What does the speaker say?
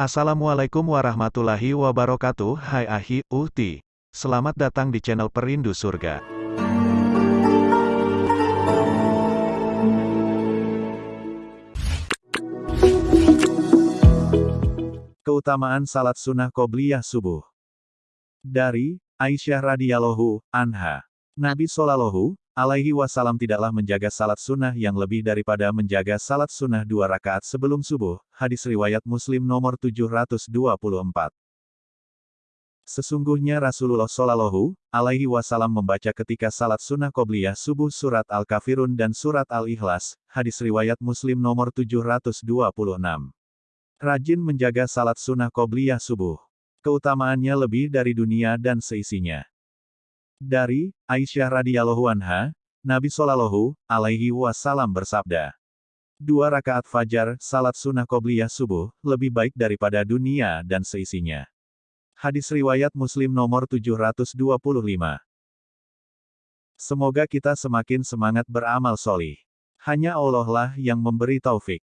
Assalamualaikum warahmatullahi wabarakatuh. Hai Ahi, Uhti. Selamat datang di channel Perindu Surga. Keutamaan Salat Sunnah Qobliyah Subuh. Dari, Aisyah radhiyallahu anha. Nabi Shallallahu alaihi wasallam tidaklah menjaga salat sunnah yang lebih daripada menjaga salat sunnah dua rakaat sebelum subuh. Hadis riwayat Muslim nomor 724. Sesungguhnya Rasulullah Shallallahu alaihi wasallam membaca ketika salat sunnah qobliyah subuh surat Al-Kafirun dan surat Al-Ikhlas. Hadis riwayat Muslim nomor 726. Rajin menjaga salat sunnah qobliyah subuh. Keutamaannya lebih dari dunia dan seisinya. Dari Aisyah radhiyallahu anha, Nabi Shallallahu alaihi wasallam bersabda, Dua rakaat fajar, salat sunnah qobliyah subuh, lebih baik daripada dunia dan seisinya. Hadis riwayat Muslim nomor 725. Semoga kita semakin semangat beramal solih. Hanya Allah lah yang memberi taufik.